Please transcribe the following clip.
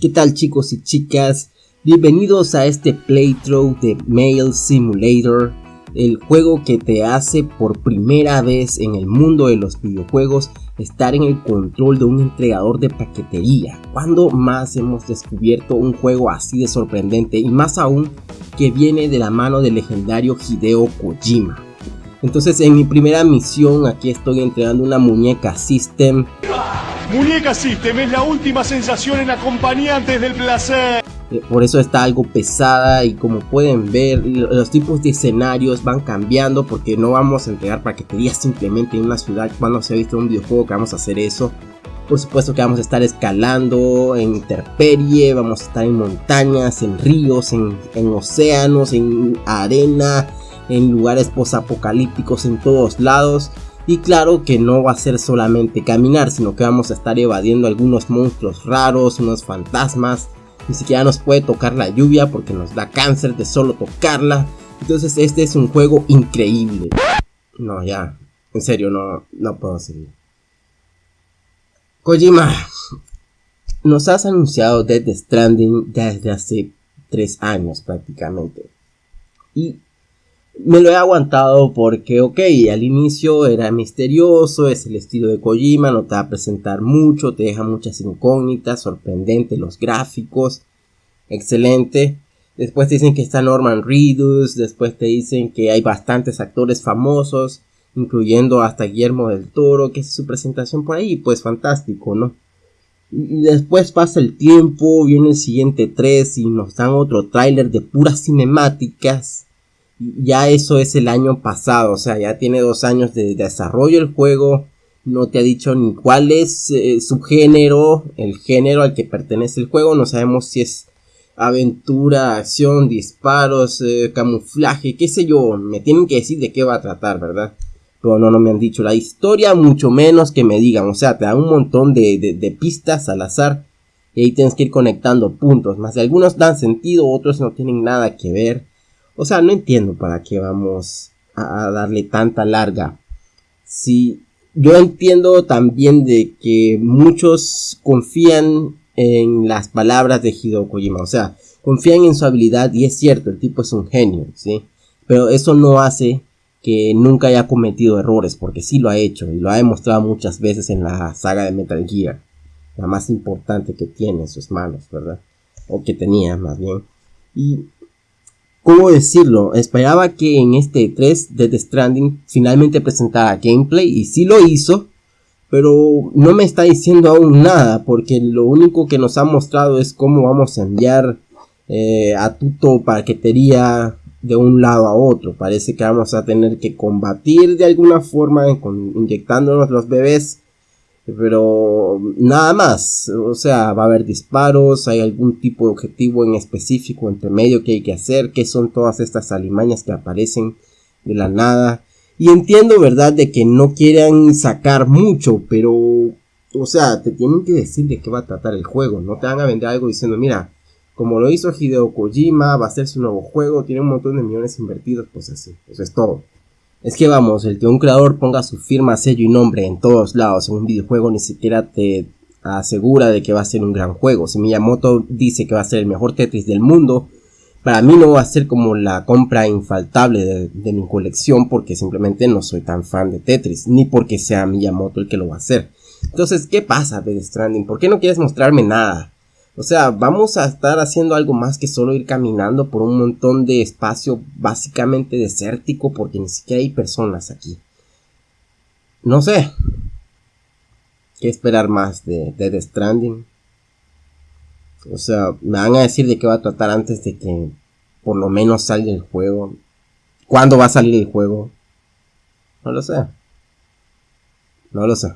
¿Qué tal chicos y chicas? Bienvenidos a este playthrough de Mail Simulator, el juego que te hace por primera vez en el mundo de los videojuegos estar en el control de un entregador de paquetería. ¿Cuándo más hemos descubierto un juego así de sorprendente y más aún que viene de la mano del legendario Hideo Kojima? Entonces en mi primera misión aquí estoy entregando una muñeca System Muñeca System es la última sensación en acompañantes del placer. Eh, por eso está algo pesada y como pueden ver los tipos de escenarios van cambiando porque no vamos a entregar paquetería simplemente en una ciudad cuando se ha visto un videojuego que vamos a hacer eso. Por supuesto que vamos a estar escalando en interperie, vamos a estar en montañas, en ríos, en, en océanos, en arena, en lugares posapocalípticos en todos lados. Y claro que no va a ser solamente caminar, sino que vamos a estar evadiendo algunos monstruos raros, unos fantasmas. Ni siquiera nos puede tocar la lluvia porque nos da cáncer de solo tocarla. Entonces este es un juego increíble. No, ya. En serio, no, no puedo seguir. Kojima, nos has anunciado Death Stranding desde hace 3 años prácticamente. Y me lo he aguantado porque, ok, al inicio era misterioso, es el estilo de Kojima, no te va a presentar mucho, te deja muchas incógnitas, sorprendente los gráficos, excelente. Después te dicen que está Norman Reedus, después te dicen que hay bastantes actores famosos, incluyendo hasta Guillermo del Toro, que es su presentación por ahí, pues fantástico, ¿no? Después pasa el tiempo, viene el siguiente 3 y nos dan otro tráiler de puras cinemáticas ya eso es el año pasado, o sea, ya tiene dos años de, desarrollo el juego, no te ha dicho ni cuál es eh, su género, el género al que pertenece el juego, no sabemos si es aventura, acción, disparos, eh, camuflaje, qué sé yo, me tienen que decir de qué va a tratar, ¿verdad? Pero no, no me han dicho la historia, mucho menos que me digan, o sea, te dan un montón de, de pistas al azar y ahí tienes que ir conectando puntos, más de algunos dan sentido, otros no tienen nada que ver. O sea, no entiendo para qué vamos a, darle tanta larga. Si yo entiendo también de que muchos confían en las palabras de Hideo Kojima, o sea, confían en su habilidad y es cierto, el tipo es un genio, ¿sí? Pero eso no hace que nunca haya cometido errores, porque sí lo ha hecho y lo ha demostrado muchas veces en la saga de Metal Gear, la más importante que tiene en sus manos, ¿verdad? O que tenía más bien. Y ¿Cómo decirlo? Esperaba que en este 3 de The Stranding finalmente presentara gameplay y sí lo hizo, pero no me está diciendo aún nada porque lo único que nos ha mostrado es cómo vamos a enviar eh, a Tuto paquetería de un lado a otro. Parece que vamos a tener que combatir de alguna forma inyectándonos los bebés pero nada más, o sea, va a haber disparos, hay algún tipo de objetivo en específico entre medio que hay que hacer, que son todas estas alimañas que aparecen de la nada. Y entiendo, ¿verdad?, de que no quieran sacar mucho, pero, o sea, te tienen que decir de qué va a tratar el juego, no te van a vender algo diciendo, mira, como lo hizo Hideo Kojima, va a ser su nuevo juego, tiene un montón de millones invertidos, pues así, eso es todo. Es que vamos, el que un creador ponga su firma, sello y nombre en todos lados en un videojuego ni siquiera te asegura de que va a ser un gran juego. Si Miyamoto dice que va a ser el mejor Tetris del mundo, para mí no va a ser como la compra infaltable de, mi colección porque simplemente no soy tan fan de Tetris, ni porque sea Miyamoto el que lo va a hacer. Entonces, ¿qué pasa, Death Stranding? ¿Por qué no quieres mostrarme nada? O sea, vamos a estar haciendo algo más que solo ir caminando por un montón de espacio básicamente desértico porque ni siquiera hay personas aquí. No sé. ¿Qué esperar más de Dead Stranding? O sea, me van a decir de qué va a tratar antes de que por lo menos salga el juego. ¿Cuándo va a salir el juego? No lo sé. No lo sé.